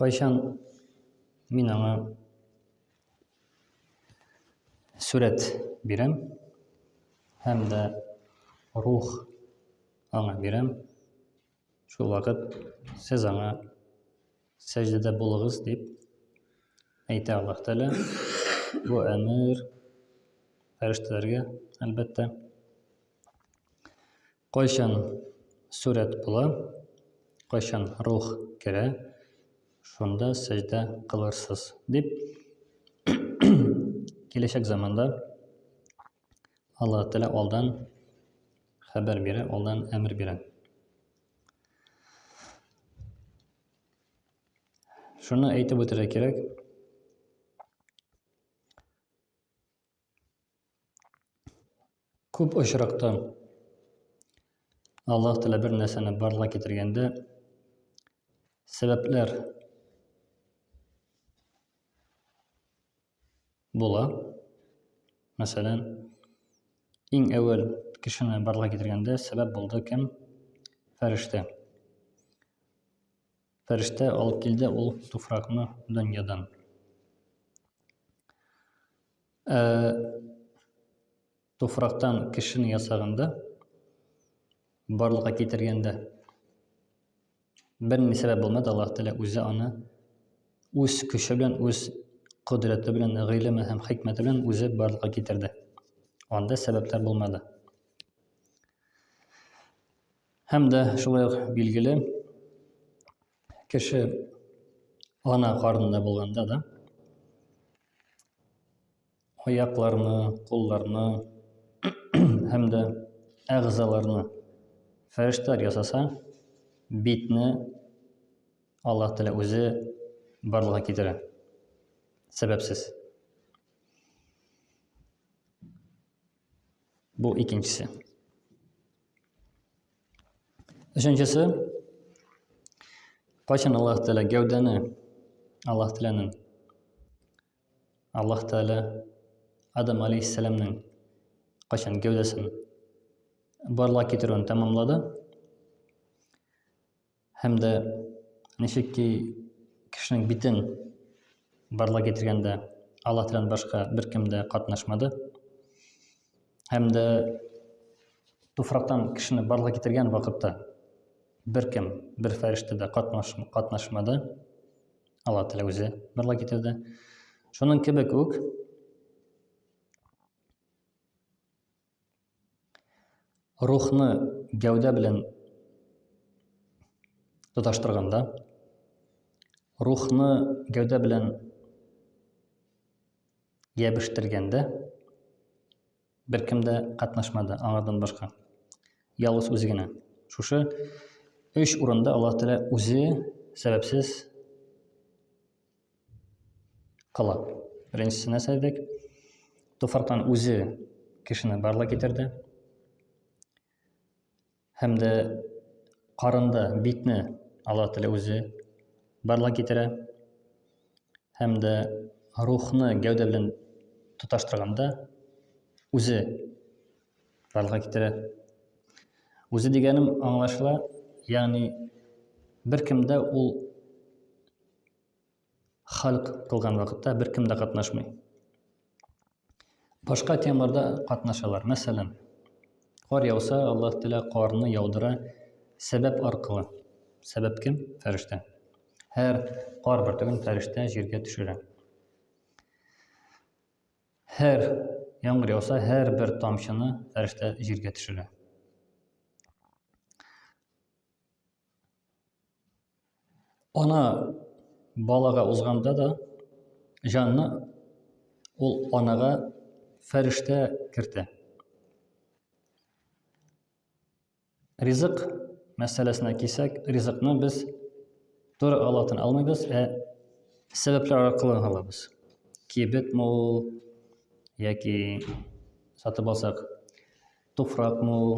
Кайчан мин аңа сүрәт бирәм һәм дә рух аңа бирәм. Шул вакыт сез аңа сәҗдәдә булыгыз дип әйтә Аллаһ Тәгалә. Бу әмер фәрештәләргә, әлбәттә. Кайчан сүрәт була, кайчан рух керә, шунда сәҗдә кылырсыз дип киләчәк заманда Аллаһ Тәгалә алдан хәбәр бирә, алдан әмер бирә. Шуны әйтеп үтәргә кирәк. Күп очракта Аллаһ Тәгалә бер нәрсәне барлыкка китергәндә сәбәпләр була. Мәсәлән, иң әүвәл кешене барлык китергәндә сәбәп булды кем? Фәрештә. Фәрештә алып килде ул туфракны дөньядан. Ә, Туфрактан кешене ясаганда, барлыкка китергәндә, бер ни сәбәп булмады, Аллаһ Тәгалә үзе аны үз көче белән, үз кодрәте белән, гыйлеме һәм хикмәте белән үзе барлыкка китерде. Анда сәбәпләр булмады. Һәм дә шулай ук билгеле, кеше ана карнында булганда да, аякларны, кулларны һәм дә әгъзаларны фәрештәләр ясаса, битне Аллаһ Тәгалә үзе барлыкка китерә. Сәбәпсез. Бу икенчесе. Өченчесе, кайчан Аллаһ Тәгалә гәүдәне Аллаһ Тәгаләнең Аллаһ Тәгалә Адам алейһиссәламнең кайчан гәүдәсен барлыгы китерүен тәмамлады. Һәм дә ничек ки кешенең битен барлыгы китергәндә Аллаһ Тәгаләдән башка беркем дә катнашмады. Һәм дә туфрактан кешене барлыгы китергән вакытта беркем, бер фәрештә дә катнашмады. Алла Тәгалә үзе барлык китерде. Шуның кебек үк рухны гәүдә белән тоташтырганда, рухны гәүдә белән ябештергәндә, Беркем дә катнашмады, аңардан башка. Ялгыз үзе генә. Шушы өч урында Аллаһ Тәгалә үзе сәбәпсез кыла. Беренчесенә сәйдек. Туфрактан үзе кешене барлык китерде. һәм дә карында битне Алла теле үзе барлык китерә һәм дә рухны гәүдә белән тоташтырганда үзе барлык китерә. Үзе дигәнем аңлашыла, ягъни беркемдә ул Халк кылган вакытта беркем дә катнашмый. Башка темаларда катнашалар. Мәсәлән, кар яуса, Аллаһ Тәгалә карны яудыра сәбәп аркылы. Сәбәп кем? Фәрештә. Һәр кар бөртеген фәрештә җиргә төшерә. Һәр яңгыр яуса, һәр бер тамчыны фәрештә җиргә төшерә. Ана балага узганда да җанны ул анага фәрештә кертә. Ризык мәсьәләсенә кисәк, ризыкны без туры алатын алмыйбыз, ә сәбәпләр аркылы алабыз. Кибет мул яки сатып алсак, Туфрак мул,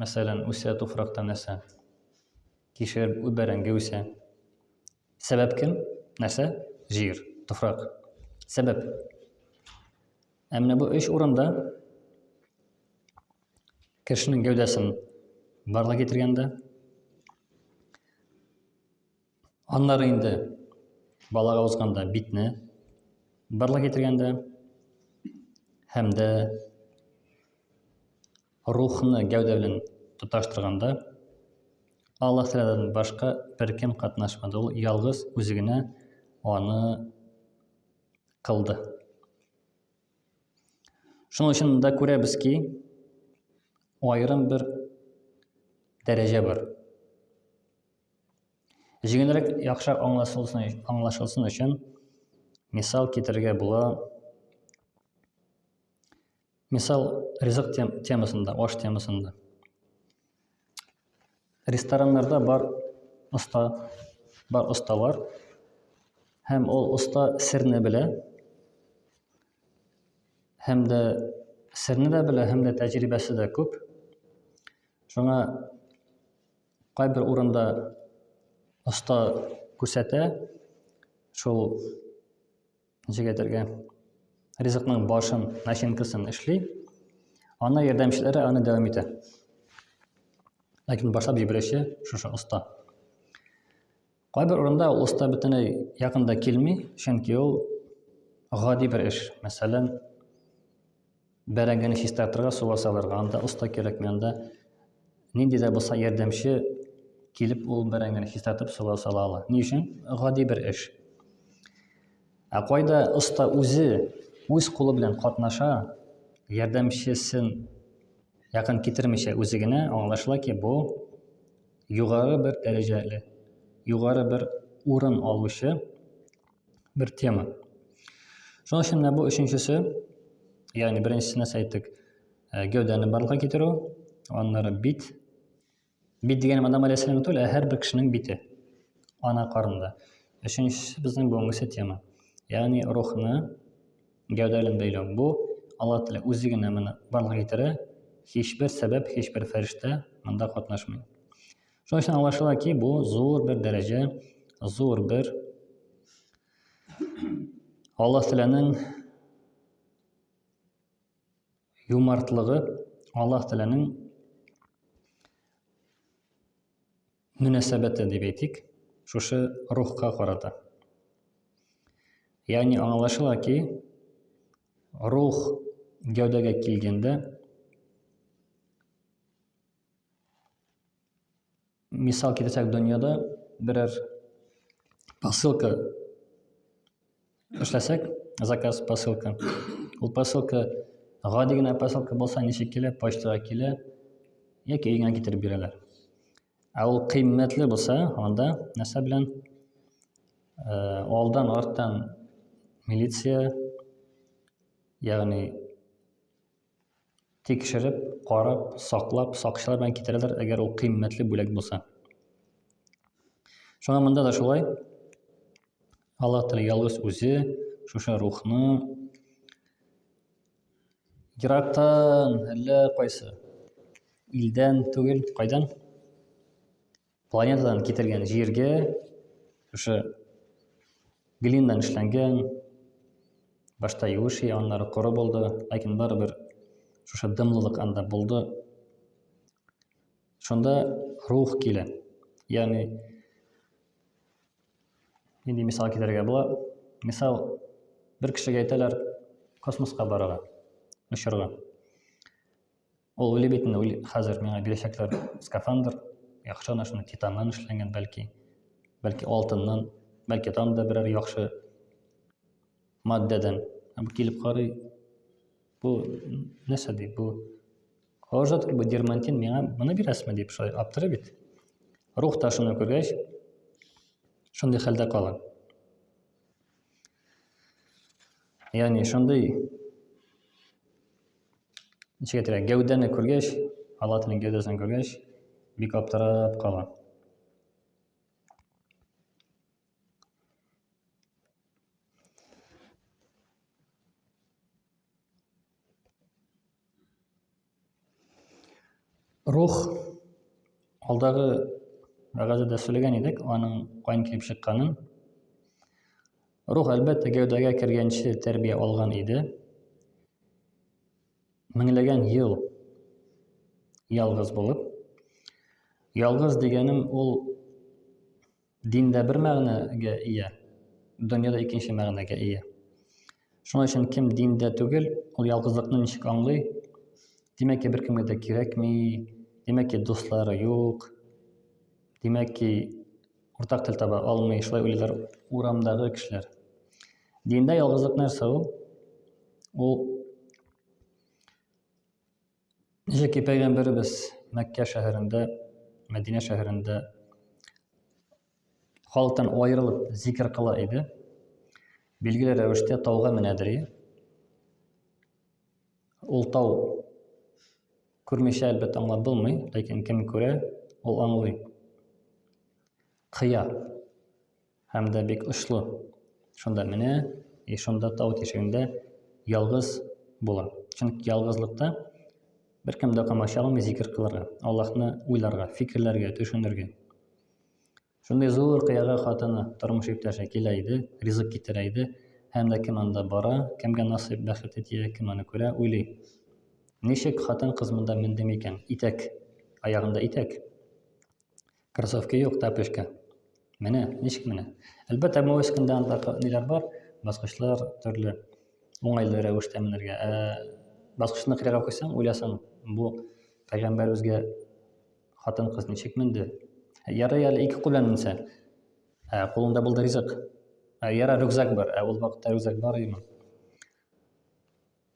мәсәлән, үсә туфракта нәрсә? Кишер, бәрәңге үсә. Сәбәп кем? Нәрсә? Җир, туфрак. Сәбәп. Ә менә бу өч урында кешенең гәүдәсен барлык китергәндә Аннары инде балага узганда битне барлык китергәндә һәм дә рухны гәүдә белән тоташтырганда Алла Тәгаләдән башка беркем катнашмады. Ул ялгыз үзе генә аны кылды. Шуның өчен монда күрәбез ки, аерым бер дәрәҗә бар. Җиңелрәк, яхшырак аңлашылсын, аңлашылсын өчен мисал китерергә була. Мисал ризык тем, темасында, аш темасында. Рестораннарда бар оста, бар осталар һәм ул оста серне белә. Һәм дә серне дә белә, һәм дә тәҗрибәсе дә күп. Шуңа Кайбер урында оста күрсәтә шул җигәтергә ризыкның башын, начинкасын эшли. Аны ярдәмчеләре аны дәвам итә. Ләкин башлап җибәрүче шушы оста. Кайбер урында ул оста бөтенләй якын да килми, чөнки ул гади бер эш. Мәсәлән, бәрәңгене чистартырга, суга салырга, анда оста кирәкми, анда нинди дә булса ярдәмче килеп ул бәрәңгене чистартып суга сала ала. Ни өчен? Гади бер эш. Ә кайда оста үзе үз кулы белән катнаша, ярдәмчесен якын китермичә үзе генә, аңлашыла ки, бу югары бер дәрәҗәле, югары бер урын алучы бер тема. Шуның өчен менә бу өченчесе, ягъни беренчесенә әйттек, э, гәүдәне барлыкка китерү, аннары бит. Бит дигәнем адам гаиләсенең түгел, ә һәрбер кешенең бите. Ана карында. Өченчесе безнең бүгенгесе тема. Ягъни рухны Гәүдә белән бәйләү, бу, Алла теләп, үзе генә моны барлыкка китерә, һичбер сәбәп, һичбер фәрештә монда катнашмый. Шуның өчен аңлашыла ки, бу зур бер дәрәҗә, зур бер Алла теләнең юмартлыгы, Алла теләнең мөнәсәбәте дип әйтик, шушы рухка карата. Ягъни аңлашыла ки, рух гәүдәгә килгәндә мисал китерсәк, дөньяда берәр посылка Эшләсәк, заказ посылка. Ул посылка гади генә посылка булса ничек килә, почтага килә яки өеңә китереп бирәләр. Ә ул кыйммәтле булса, анда нәрсә белән э, алдан арттан милиция, ягъни Тикшереп, карап, саклап, сакчылар белән китерәләр, әгәр ул кыйммәтле бүләк булса. Шуңа монда да шулай. Аллаһ Тәгалә ялгыз үзе шушы рухны ерактан, әллә кайсы илдән түгел, кайдан? Планетадан китергән җиргә шушы глиндан эшләнгән башта юеш иде, аннары коры булды, ләкин барыбер шушы дымлылык анда булды. Шунда рух килә. Ягъни нинди мисал китерергә була? Мисал, бер кешегә әйтәләр, космоска барырга, очырга. Ул уйлый бит инде, уйлый, хәзер миңа бирәчәкләр скафандр, яхшы гына шуны титаннан эшләнгән, бәлки, бәлки алтыннан, бәлки там да берәр яхшы матдәдән. Ә бу килеп карый, бу нәрсә ди, бу Хожат бу дермантин миңа моны бирәсме дип шулай аптырый бит. Рух та шуны күргәч, шундый хәлдә кала. Ягъни шундый ничек әйтергә, гәүдәне күргәч, Алла Тәгаләнең гәүдәсен күргәч, бик аптырап кала. Рух алдагы вәгазәдә сөйләгән идек, аның кайын килеп чыкканын. Рух, әлбәттә, гәүдәгә кергәнче тәрбия алган иде. Меңләгән ел ялгыз булып. Ялгыз дигәнем ул Диндә бер мәгънәгә ия, дөньяда икенче мәгънәгә ия. Шуның өчен кем диндә түгел, ул ялгызлыкны ничек аңлый? Димәк ки, беркемгә дә кирәкми, димәк ки, дуслары юк, димәк ки, уртак тел таба алмый, шулай уйлыйлар урамдагы кешеләр. Диндә ялгызлык нәрсә ул? Ул Яки пәйгамбәребез Мәккә шәһәрендә, Мәдинә шәһәрендә халыктан аерылып зикр кыла иде. Билгеле рәвештә тауга менә дери. Ул тау күрмичә әлбәттә аңлап булмый, ләкин кем күрә, ул аңлый. Кыя. Һәм дә бик очлы. Шунда менә, и шунда тау тишегендә ялгыз була. Чөнки ялгызлыкта беркем дә камаша алмый зикер кылырга, Аллаһны уйларга, фикерләргә, төшенергә. Шундый зур кыяга хатыны, тормыш иптәше килә иде, ризык китерә иде, һәм дә кем анда бара, кемгә насыйп бәхете тия, кем аны күрә, уйлый. Ничек хатын кыз монда менде микән? Итәк, аягында итәк. Кроссовки юк, тапочка. Менә, ничек менә. Әлбәттә, Муэскинда анда ниләр бар, баскычлар төрле уңайлы рәвештә менергә. Ә баскычны кырыйга куйсаң, уйласаң, бу пәйгамбәребезгә хатын кыз ничек менде? Ярый әле ике кул белән менсә, ә кулында булды ризык. Ә яра рюкзак бар, ә ул вакытта рюкзак бар идеме?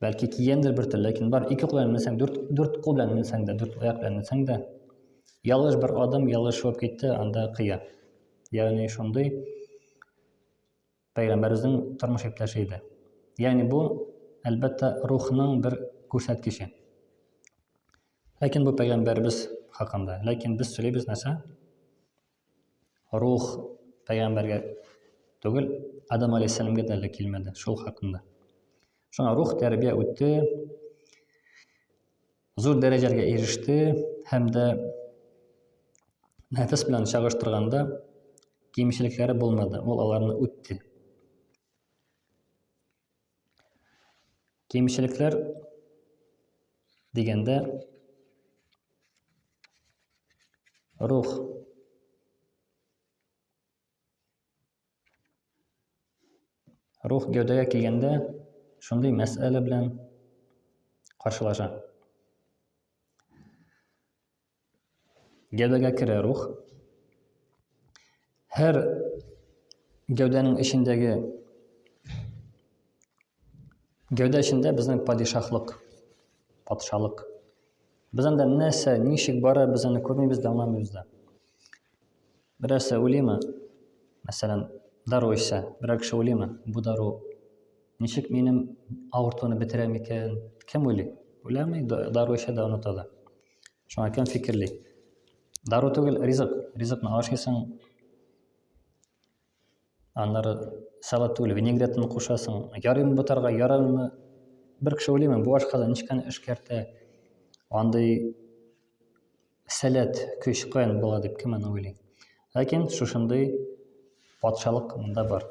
Бәлки кигәндер бер төр, ләкин бар ике кул белән менсәң, дүрт, дүрт кул белән менсәң дә, дүрт аяк белән менсәң дә, ялгыш бер адым, ялгыш шуып китте, анда кыя. Ягъни шундый пәйгамбәребезнең тормыш иптәше иде. Ягъни бу, әлбәттә, рухның бер күрсәткече. Ләкин бу пәйгамбәребез хакында. Ләкин без сөйлибез нәрсә? Рух пәйгамбәргә түгел, Адам алейһиссәламгә дә әле килмәде шул хакында. Шуңа рух тәрбия үтте, зур дәрәҗәләргә иреште һәм дә нәфес белән чагыштырганда кимчелекләре булмады, ул аларны үтте. Кимчелекләр дигәндә рух рух гәүдәгә килгәндә шундый мәсьәлә белән каршылаша. Гәүдәгә керә рух. Һәр гәүдәнең эчендәге гәүдә эчендә безнең падишаһлык, патшалык. Без анда нәрсә, ничек бара, без аны күрмибез дә, аңламыйбыз да. Берәрсе үлеме? Мәсәлән, дару эчсә, берәр кеше үлеме? Бу дару ничек минем авыртуны бетерә микән? Кем уйлый? Уйламый, дару эчә дә оныта да. Шуңа кем фикерли? Дару түгел, ризык. Ризыкны ашыйсың. Аннары салат түгел, винегретны кушасың. Ярыймы бутарга, ярармы? Бер кеше уйлыймы, бу ашказан ничкәне эшкәртә? Андый сәләт, көч каян була дип кем аны уйлый? Ләкин шушындый патшалык монда бар.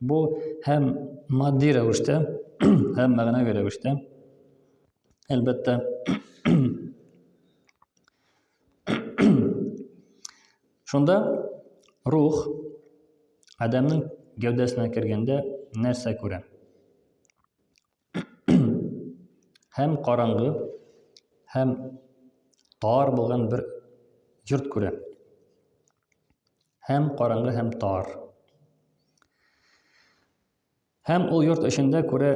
Бу һәм матди рәвештә, һәм мәгънәви рәвештә әлбәттә. Шунда рух адәмнең гәүдәсенә кергәндә нәрсә күрә? һәм караңгы, һәм тар булган бер йорт күрә. Һәм караңгы, һәм тар. Һәм ул йорт эчендә күрә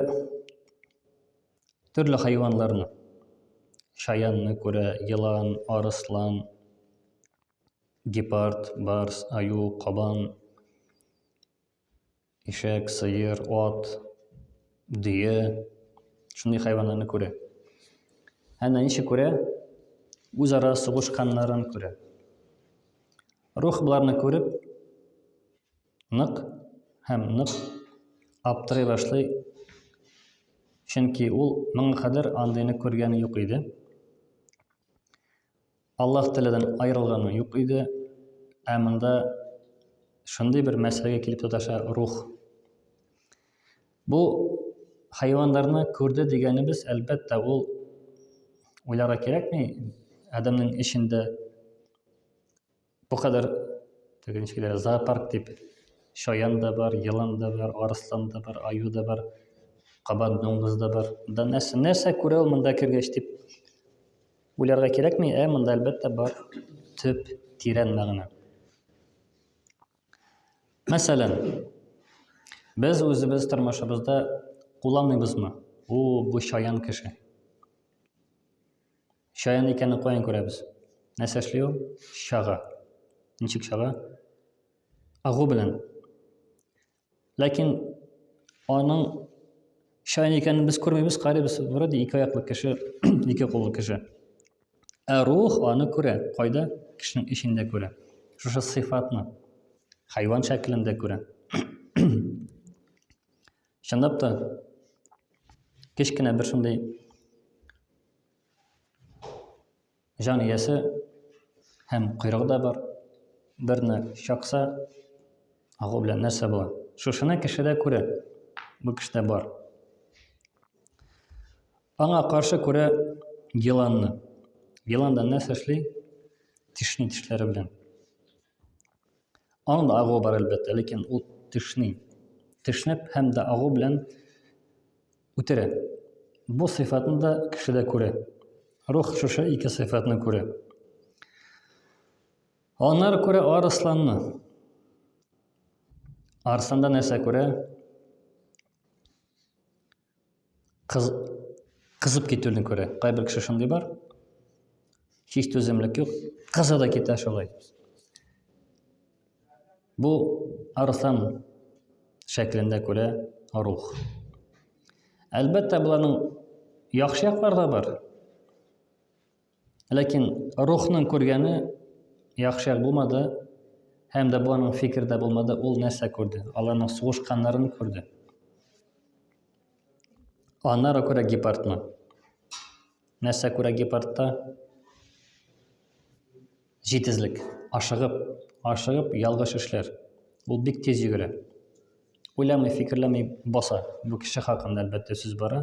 төрле хайванларны. Шаянны күрә, елан, арыслан, гепард, барс, аю, кабан, ишәк, сыер, ат, дөя. Шундый хайванларны күрә. Һәм дә ничек күрә? Үзара сугышканнарын күрә. Рух боларны күреп, нык һәм нык аптырый башлый, чөнки ул моңа кадәр андыйны күргәне юк иде. Аллаһ Тәгаләдән аерылганы юк иде, ә монда шундый бер мәсьәләгә килеп тоташа рух. Бу хайваннарны күрде дигәнебез, әлбәттә, ул уйларга кирәкми, адәмнең эчендә Бу кадәр теге ничек диләр, зоопарк дип чаян да бар, елан да бар, арыслан да бар, аю да бар, кабан дуңгыз да бар. Да нәрсә, нәрсә күрә ул монда кергәч дип уйларга кирәкми, ә монда әлбәттә бар төп тирән мәгънә. Мәсәлән, без үзебез тормышыбызда кулланмыйбызмы? Ул бу чаян кеше. Чаян икәнне каян күрәбез? Нәрсә эшли ул? Чага. Ничек чага? Агу белән. Ләкин аның чаян икәнен без күрмибез, карыйбыз, вроде ике аяклы кеше, ике куллы кеше. Ә рух аны күрә, кайда? Кешенең эчендә күрә. Шушы сыйфатны хайван шәклендә күрә. Чынлап та кечкенә бер шундый Җан иясе һәм койрыгы да бар. Берне чакса, агу белән нәрсә була? Шушыны кешедә күрә. Бу кешедә бар. Аңа каршы күрә еланны. Еландан нәрсә эшли? Тешне тешләре белән. Аның да агуы бар әлбәттә, ләкин ул тешни. Тешнәп һәм дә агу белән үтерә. Бу сыйфатны да кешедә күрә. Рух шушы ике сыйфатны күрә. Аннары күрә арысланны. Арысланда нәрсә күрә? кыз, кызып китүне күрә. Кайбер кеше шундый бар. Һич түземлек юк. Кыза да китә шулай. Бу арыслан шәклендә күрә рух. Әлбәттә, боларның яхшы яклары да бар. Ләкин рухның күргәне яхшы булмады, һәм дә бу аның фикердә булмады, ул нәрсә күрде? Аларның сугышканнарын күрде. Аннары күрә гепардны. Нәрсә күрә гепардта? Җитезлек, ашыгып, ашыгып ялгыш эшләр. Ул бик тиз йөгерә. Уйламый, фикерләми баса. Бу кеше хакында әлбәттә сүз бара.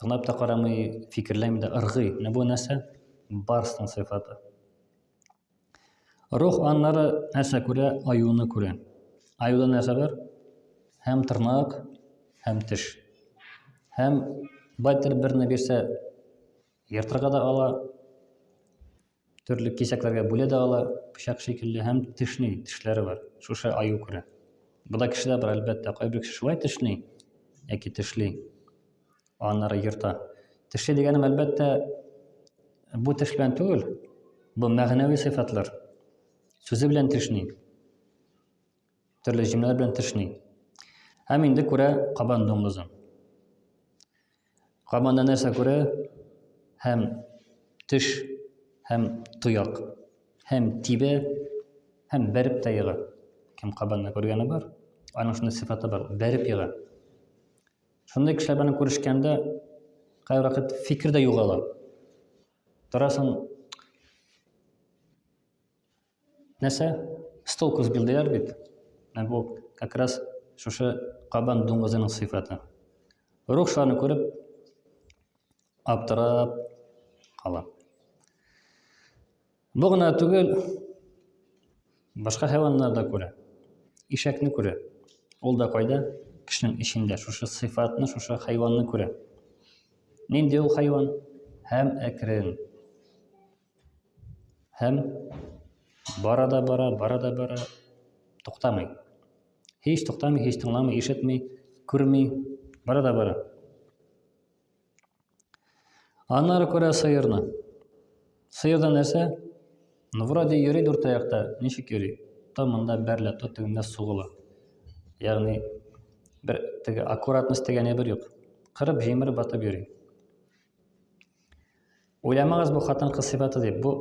Тыңлап та карамый, фикерләми дә ыргый. Менә бу нәрсә? Барсның сыйфаты. Рух аннары нәрсә күрә? Аюны күрә. Аюда нәрсә бар? Һәм тырнак, һәм теш. Һәм байтер берне бирсә, ертырга да ала, Төрле кисәкләргә бүлә дә ала, пычак шикелле һәм тешни, тешләре бар. Шушы аю күрә. Бу да кешедә бар, әлбәттә, кайбер кеше шулай тешни яки тешли, аннары ерта. Тешли дигәнем, әлбәттә, бу теш белән түгел, бу мәгънәви сыйфатлар. Сүзе белән тешни, төрле җөмләләр белән тешни. Һәм инде күрә кабан дуңгызын. Команда нәрсә күрә? Һәм теш, һәм тояк, һәм тибә, һәм бәреп тә ега. Кем кабанны күргәне бар? Аның шундый сыйфаты бар, бәреп ега. Шундый кешеләр белән күрешкәндә кай вакыт фикер дә югала. Торасың, Нәрсә? Стол кыз билдиләр бит. Менә бу как раз шушы кабан дуңгызының сыйфаты. Рух шуларны күреп аптырап кала. Бу гына түгел, башка хайваннар да күрә. Ишәкне күрә. Ул да кайда? Кешенең эчендә шушы сыйфатны, шушы хайванны күрә. Нинди ул хайван? Һәм әкрен. Һәм бара да бара, бара да бара, туктамый. Һич туктамый, һич тыңламый, ишетми, күрми, бара да бара. Аннары күрә сыерны. Сыерда нәрсә? Ну, вроде йөри дүрт аякта, ничек йөри? То монда бәрелә, то тегендә сугыла. Ягъни бер теге аккуратность дигән әйбер юк. Кырып, җимереп, батып йөри. Уйламагыз бу хатын-кыз сыйфаты дип, бу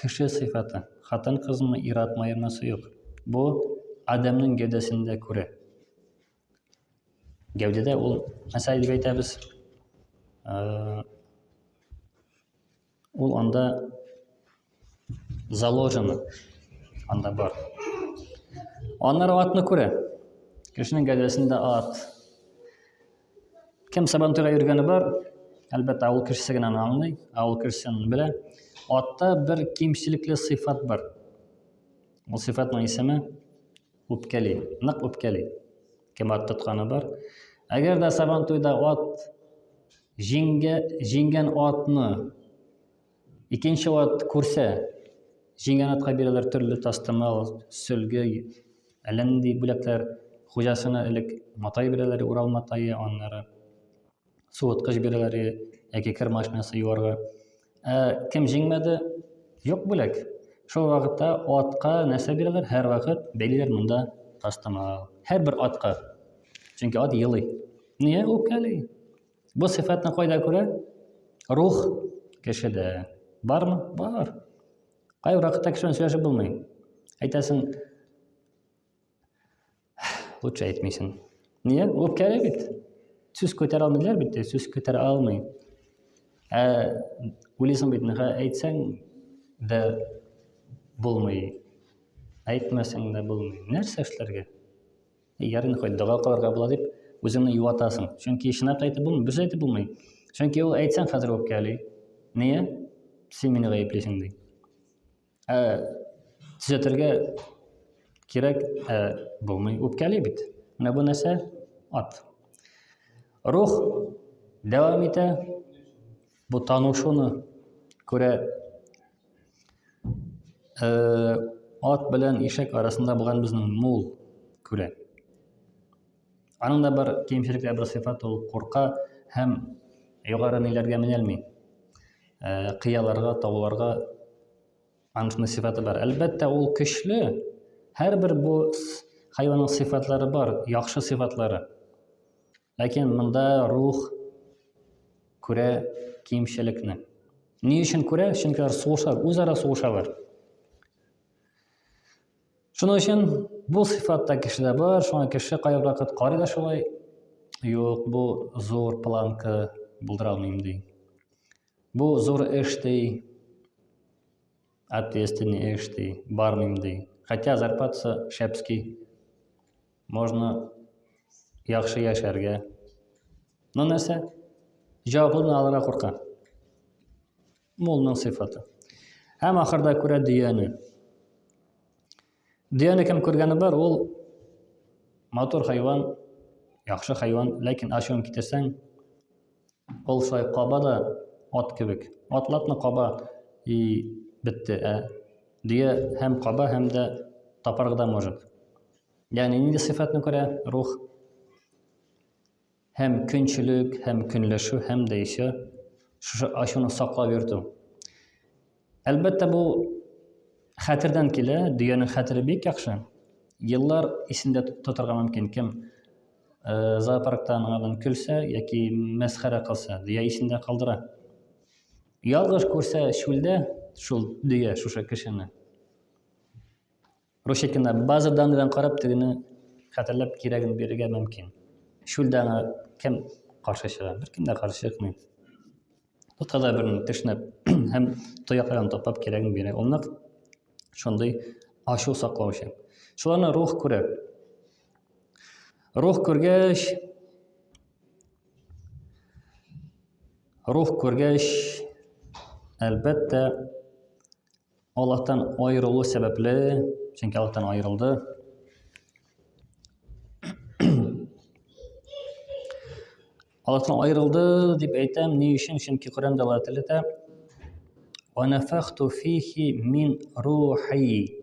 кеше сыйфаты. Хатын-кызны иратмаермасы юк. Бу адәмнең гәүдәсендә күрә. Гәүдәдә ул, мәсәл дип әйтәбез, э, ул анда заложено, анда бар. Аннары атны күрә. Кешенең гәүдәсендә ат, Кем сабантуйга йөргәне бар, әлбәттә, авыл кешесе генә аны аңлый, авыл кешесе аны белә. Атта бер кимчелекле сыйфат бар. Ул сыйфатның исеме үпкәли, нык үпкәли. Кем ат тотканы бар. Әгәр дә сабантуйда ат җиңгә, җиңгән атны Икенче ат күрсә, җиңгән атка бирәләр төрле тастымал, сөлге, әллә нинди бүләкләр. Хуҗасына элек матай бирәләр, урал матае, аннары суыткыч бирәләр яки кер машинасы юарга. Ә кем җиңмәде, юк бүләк. Шул вакытта атка нәрсә бирәләр? Һәр вакыт бәйлиләр монда тастымал. Һәрбер атка. Чөнки ат елый. Нигә үпкәли? Бу сыйфатны кайда күрә? Рух кешедә. Бармы? Бар. Кай вакытта кеше белән сөйләшеп булмый. Әйтәсең, лучше әйтмисең. Нигә? Үпкәле бит. Сүз күтәрә алмыйлар бит, сүз күтәрә алмый. Ә уйлыйсың бит, нигә әйтсәң дә булмый. Әйтмәсәң дә булмый. Нәрсә эшләргә? Ярин хоть дога кылырга була дип, үзеңне юатасың. Чөнки чынлап әйтеп булмый, дөрес әйтеп булмый. Чөнки ул әйтсәң хәзер үпкәли. Нигә? Син мине гаеплисең ди. Ә төзәтергә кирәк, ә булмый. Үпкәли бит. Менә бу нәрсә ат. Рух дәвам итә. Бу тану шуны күрә э, ат белән ишәк арасында булган безнең мул күрә. Аның да бер кимчелекле бер сыйфат ул курка һәм югары ниләргә менәлми. Э, кыяларга, тауларга аншны сыйфаты бар. Әлбәттә, ул көчле. Һәрбер бу хайванның сыйфатлары бар, яхшы сыйфатлары. Ләкин монда рух күрә кимчелекне. Ни өчен күрә? Чөнки алар сугышалар, үзара сугышалар. Шуның өчен бу сыйфатта кешедә бар, шуңа кеше кайбер вакыт карый да шулай, юк, бу зур планка булдыра алмыйм ди. Бу зур эш ди, ответственный эш ди, бармыйм ди. Хотя зарплатасы шәпский можно яхшы яшәргә но нәрсә җаваплылыкны алырга курка мулның сыйфаты һәм ахырда күрә дөяне дөяне кем күргәне бар ул матур хайван яхшы хайван ләкин ачуын китерсәң ул шулай каба да ат кебек атлатны каба и бетте ә дөя һәм каба һәм дә тапарга да может Ягъни нинди сыйфатны күрә рух? Һәм көнчелек, һәм көнләшү, һәм дә исә шушы ачуны саклап йөртү. Әлбәттә, бу хәтердән килә, дөянең хәтере бик яхшы. Еллар исендә тотарга мөмкин. Кем э, зоопаркта аңардан көлсә яки мәсхәрә кылса, дөя исендә калдыра. Ялгыш күрсә шүлдә шул дөя шушы кешене. Русикина, база данныйларын карап, тегене хәтерләп, кирәген бирергә мөмкин. Чүлдә аңа кем каршы чыга? Беркем дә каршы чыкмый. Тотка да берни тешнәп һәм тоякларын тапап кирәген бирә. Ул нык шундый ачу саклаучы. Шуларны рух күрә. Рух күргәч, рух күргәч, әлбәттә, Аллаһтан аерылу сәбәпле, чөнки Аллаһтан аерылды. Аллаһтан аерылды дип әйтәм, ни өчен? Чөнки Коръәндә Алла теләтә. Ва нафахту фихи мин рухи.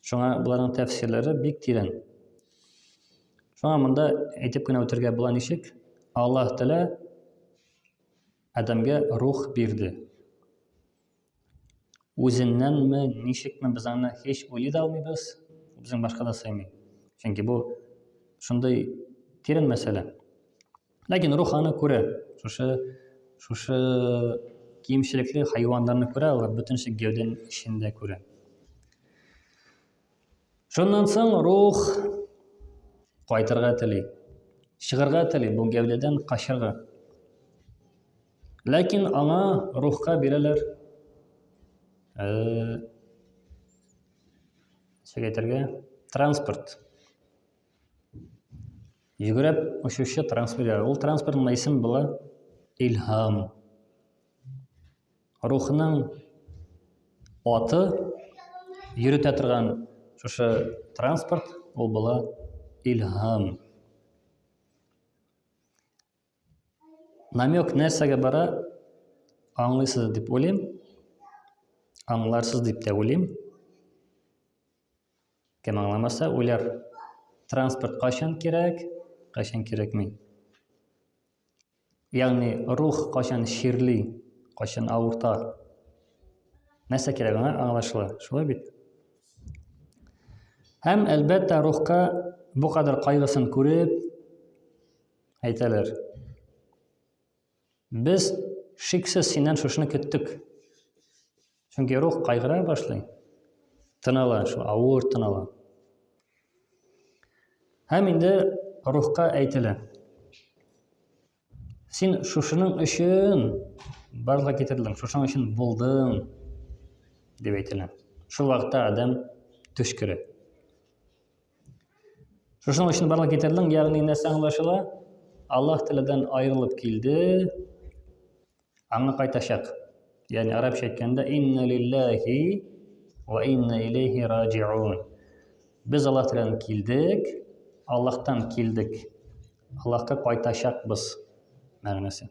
Шуңа боларның тәфсирләре бик тирән. Шуңа монда әйтеп кенә үтергә була ничек? Аллаһ Тәгалә Адамга рух бирде. Үзеннәнме, ничекме без аны һич уйлый да алмыйбыз, безнең башка да сыймый. Чөнки бу шундый тирән мәсьәлә. Ләкин рух аны күрә. Шушы шушы кимчелекле хайваннарны күрә, алар бөтенчә гәүдән эчендә күрә. Шуннан соң рух кайтырга тели. Чыгарга тели бу гәүдәдән качырга. Ләкин аңа рухка бирәләр э, ничек әйтергә транспорт Йөгереп очучы трансферлар. Ул транспортның исем була Илһам. Рухның аты йөрүтә торган шушы транспорт ул була Илһам. намек нәрсәгә бара аңлыйсыз дип уйлыйм аңларсыз дип тә уйлыйм кем аңламаса уйлар транспорт кайчан кирәк кайчан кирәкми ягъни рух кайчан ширли кайчан авырта нәрсә кирәк аңа аңлашыла шулай бит һәм әлбәттә рухка бу кадәр кайгысын күреп Әйтәләр. Без шиксез синнән шушыны көттек. Чөнки рух кайгыра башлый. Тынала, шул авыр тынала. Һәм инде рухка әйтелә. Син шушының өчен барлыгы китердең, шушының өчен булдың дип әйтелә. Шул вакытта адам төш керә. Шушының өчен барлык китердең, ягъни нәрсә аңлашыла? Аллаһ Тәгаләдән аерылып килде, аңа кайтачак. Ягъни арабча әйткәндә инна лиллахи ва инна илейхи раҗиун. Без Аллаһ Тәгаләдән килдек, Аллаһтан килдек. Аллаһка кайтачакбыз мәгънәсе.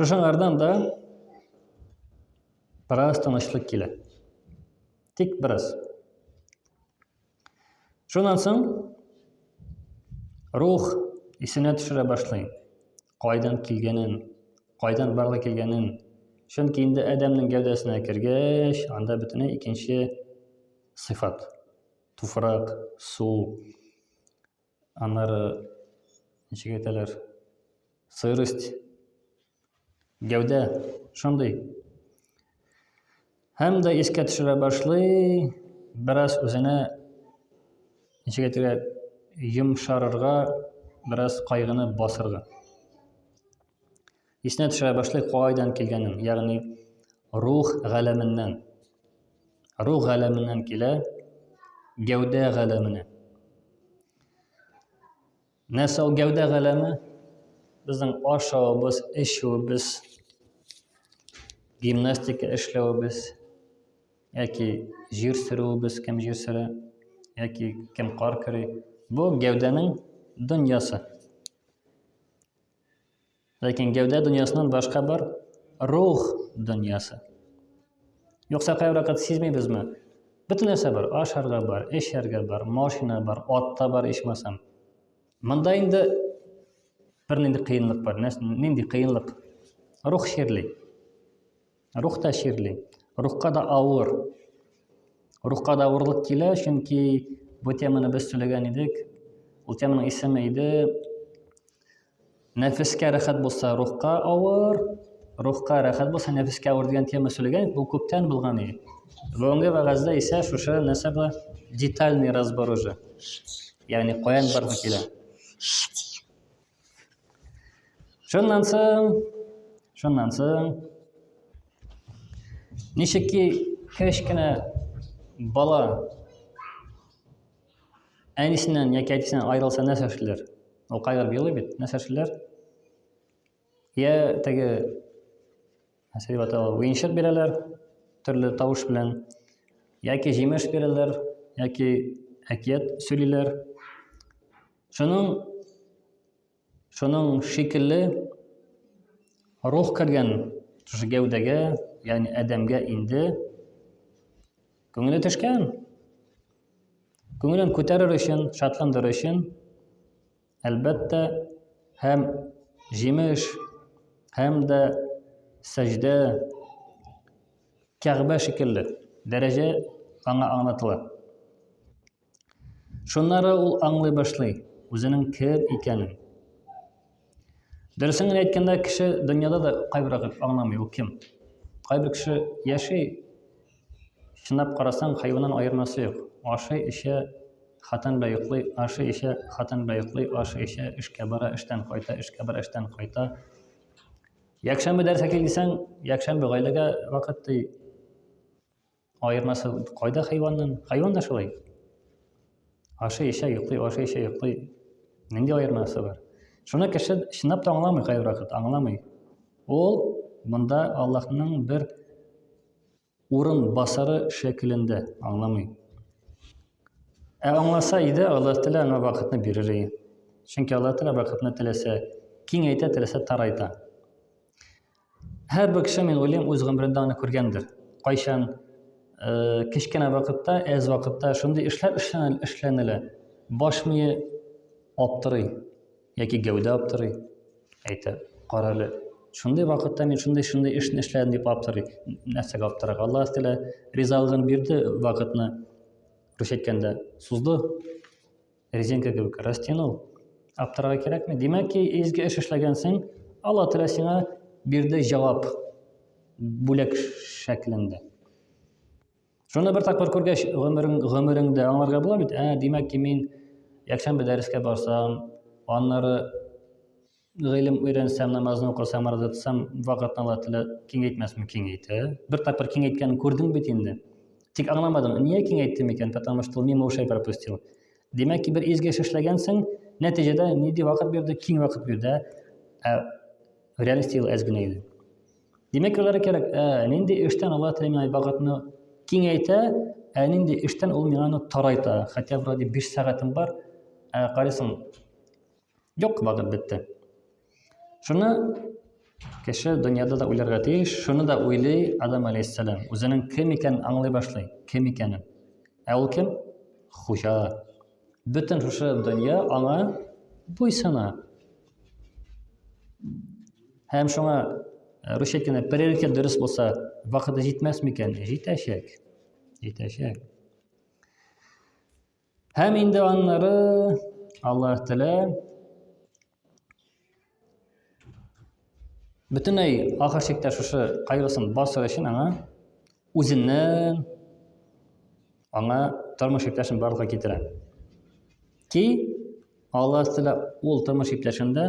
Шушыңардан да бераз тынычлык килә. Тик бераз. Шуннан соң рух исенә төшерә башлый. Кайдан килгәнен, кайдан барлы килгәнен. Чөнки инде Адәмнең гәүдәсенә кергәч, анда бөтенләй икенче сыйфат. Туфрак, су, Аннары ничек әйтәләр? Сырость. Гәүдә шундый. Һәм дә искә төшерә башлый, бераз үзенә ничек әйтергә йомшарырга, бераз кайгыны басырга. Исенә төшә башлый кайдан килгәнен, ягъни рух галәменнән. Рух галәменнән килә гәүдә галәменә. Нәрсә ул гәүдә галәме? Безнең ашавыбыз, эчүебез, гимнастика эшләвебез, яки җир сөрүебез, кем җир сөрә, яки кем кар көри. Бу гәүдәнең дөньясы. Ләкин гәүдә дөньясыннан башка бар рух дөньясы. Юкса кайвакыт сизмибезме? Бөтен нәрсә бар, ашарга бар, эчәргә бар, машина бар, ат та бар, ичмасам. Монда инде бер нинди кыенлык бар. Нинди кыенлык? Рух чирли. Рух та чирли. Рухка да авыр. Рухка да авырлык килә, чөнки бу теманы без сөйләгән идек. Ул теманың исеме иде Нәфескә рәхәт булса, рухка авыр, рухка рәхәт булса, нәфескә авыр дигән тема сөйләгән, бу күптән булган иде. Бүгенге вәгазьдә исә шушы нәрсә була детальный разбор уже. Ягъни каян баргы килә. Шуннан соң, шуннан соң, ничек ки кечкенә бала әнисеннән яки әтисеннән аерылса нәрсә эшлиләр? Ул кайгырып елый бит, нәрсә эшлиләр? Я теге нәрсә дип уенчык бирәләр, төрле тавыш белән, яки җимеш бирәләр, яки әкият сөйлиләр. Шуның шуның шикелле рух кергән шушы гәүдәгә, ягъни адәмгә инде күңеле төшкән. Күңелен күтәрер өчен, шатландыр өчен, әлбәттә, һәм җимеш, һәм дә сәҗдә Кәгъбә шикелле дәрәҗә аңа аңлатыла. Шуннары ул аңлый башлый үзенең кем икәнен. Дөресен генә әйткәндә, кеше дөньяда да кайбер вакыт аңламый ул кем. Кайбер кеше яши, чынлап карасаң, хайваннан аермасы юк. Ашый, эчә, хатын белән йоклый, ашый, эчә, хатын белән йоклый, ашый, эчә, эшкә бара, эштән кайта, эшкә бара, эштән кайта. Якшәмбе дәрескә кил дисәң, якшәмбе гаиләгә вакыт ди. Аермасы кайда хайванның? Хайван да шулай. Ашый, эчә, йоклый, ашый, эчә, йоклый. Нинди аермасы бар? Шуны кеше чынлап та аңламый кайбер вакыт, аңламый. Ул монда Аллаһның бер урын басары шәкелендә аңламый. Ә аңласа иде, Аллаһ Тәгалә аңа вакытны бирер иде. Чөнки Аллаһ Тәгалә вакытны теләсә, киңәйтә, теләсә тарайта. Һәрбер кеше, мин уйлыйм, үз гомерендә аны күргәндер. Кайчан э, кечкенә вакытта, әз вакытта шундый эшләр эшләнелә, баш мие аптырый, яки гәүдә аптырый, әйтә, карале, шундый вакытта мин шундый шундый эшне эшләдем дип аптырый. Нәрсәгә аптырак? Аллаһ Тәгалә ризалыгын бирде вакытны, рус әйткәндә, сузды. Резинка кебек растянул. Аптырарга кирәкме? Димәк ки, изге эш эшләгәнсең, Алла Тәгалә сиңа бирде җавап бүләк шәклендә. Шуны бер тапкыр күргәч, гомерең гомереңдә аңларга була бит. Ә, димәк ки, мин якшәмбе дәрескә барсам, аннары гыйлем өйрәнсәм, намазны укысам, мараза тотсам, вакытны Алла телә киңәйтмәсме? Киңәйтә. Бер тапкыр киңәйткәнен күрдең бит инде. Тик аңламадың, нигә киңәйттем икән? Потому что мимо ушей пропустил. Димәк ки, бер изге эш эшләгәнсең, нәтиҗәдә нинди вакыт бирде? Киң вакыт бирде. Ә реальностьтә ул әз генә иде. Димәк, алар кирәк, ә нинди эштән Алла телә миңа вакытны киңәйтә, ә нинди эштән ул миңа тарайта. Хотя вроде 5 сәгатем бар, ә карыйсың, Юк, вакыт бетте. Шуны кеше дөньяда да уйларга тиеш, шуны да уйлый Адам алейхиссалам. Үзенең кем икәнен аңлый башлый, кем икәнен. Ә ул кем? Хуҗа. Бөтен шушы дөнья аңа буйсына. Һәм шуңа э, русча әйткәндә приоритет дөрес булса, вакыты җитмәс микән? Җитәчәк. Җитәчәк. Һәм инде аннары Аллаһ Тәала бөтенләй ахыр чиктә шушы кайгысын басыр өчен аңа үзеннән аңа тормыш иптәшен барлыкка китерә. Ки Аллаһ Тәала ул тормыш иптәшендә